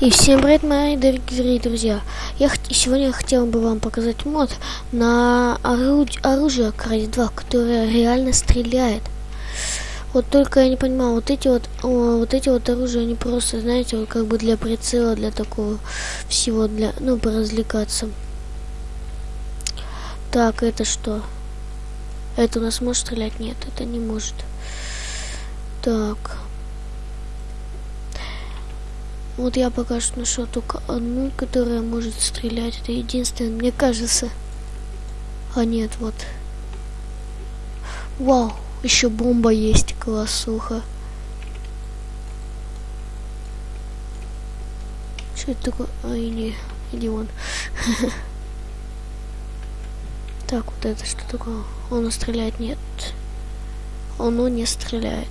И всем привет, мои дорогие друзья! Я сегодня хотел бы вам показать мод на оруд- оружие Крайс 2, которое реально стреляет. Вот только я не понимаю, вот эти вот, о, вот эти вот оружия, они просто, знаете, вот как бы для прицела, для такого всего, для, ну, поразвлекаться. Так, это что? Это у нас может стрелять? Нет, это не может. Так. Вот я пока что нашел только одну, которая может стрелять. Это единственное, мне кажется. А нет, вот. Вау, еще бомба есть, классуха. Что это такое? Ай, не, иди вон. Так, вот это что такое? Он стреляет? Нет. Оно не стреляет.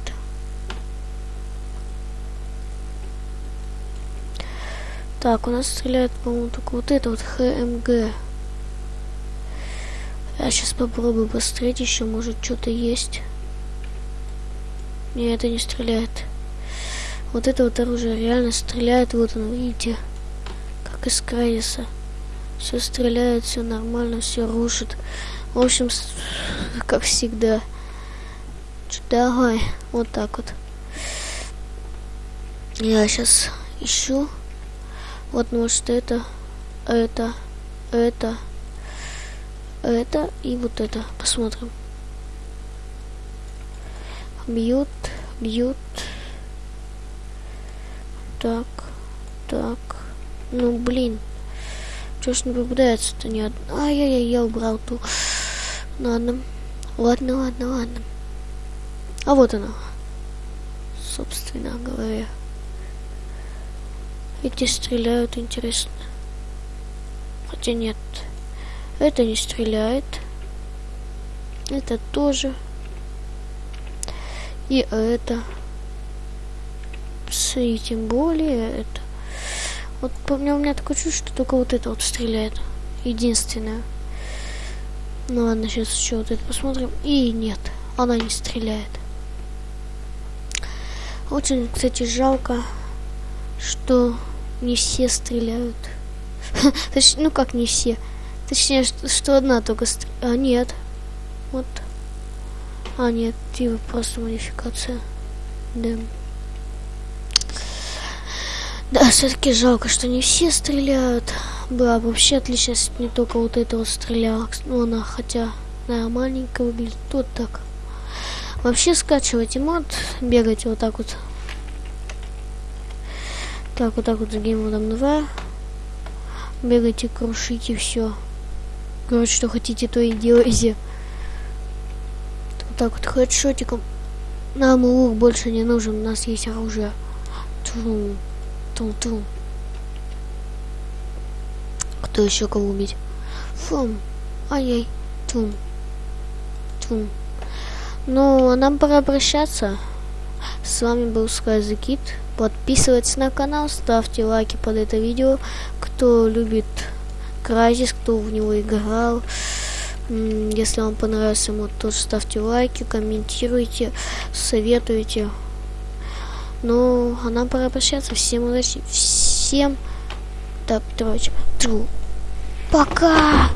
Так, у нас стреляет, по-моему, только вот это вот ХМГ. Я сейчас попробую посмотреть, еще может что-то есть. Не, это не стреляет. Вот это вот оружие реально стреляет, вот оно, видите, как из Крайса. Все стреляет, все нормально, все рушит. В общем, как всегда. Давай, вот так вот. Я сейчас ищу. Вот, может, это, это, это, это и вот это. Посмотрим. Бьют, бьют. Так, так. Ну, блин. Чё ж не попадается-то ни одна? Ай-яй-яй, я убрал ту. Ладно. Ладно, ладно, ладно. А вот она. Собственно говоря. Эти стреляют, интересно. Хотя нет. Это не стреляет. Это тоже. И это. И тем более это. Вот по мне у меня такое чувство, что только вот это вот стреляет. Единственное. Ну ладно, сейчас еще вот это посмотрим. И нет, она не стреляет. Очень, кстати, жалко, что не все стреляют. Точ- ну как не все. Точнее, что, что одна только стр- А, нет. Вот. А, нет, типа просто модификация. Да. Да, все-таки жалко, что не все стреляют. Была бы вообще отлично, если не только вот это вот стреляла. Ну, она хотя да, маленькая выглядит. Вот так. Вообще скачивайте мод, бегайте вот так вот. Так, вот так вот за геймодом 2. Бегайте, крушите все. Короче, что хотите, то и делайте. Вот так вот хедшотиком. Нам лук больше не нужен, у нас есть оружие. Ту, ту, ту. Кто еще кого убить? Фум. Ай-яй. Тум. Тум. Ну, а нам пора прощаться. С вами был Скайзекит. Подписывайтесь на канал, ставьте лайки под это видео. Кто любит Кразис, кто в него играл. Если вам понравился мод, тоже ставьте лайки, комментируйте, советуйте. Ну, а нам пора прощаться. Всем удачи. Всем... Так, короче. Тру. Пока!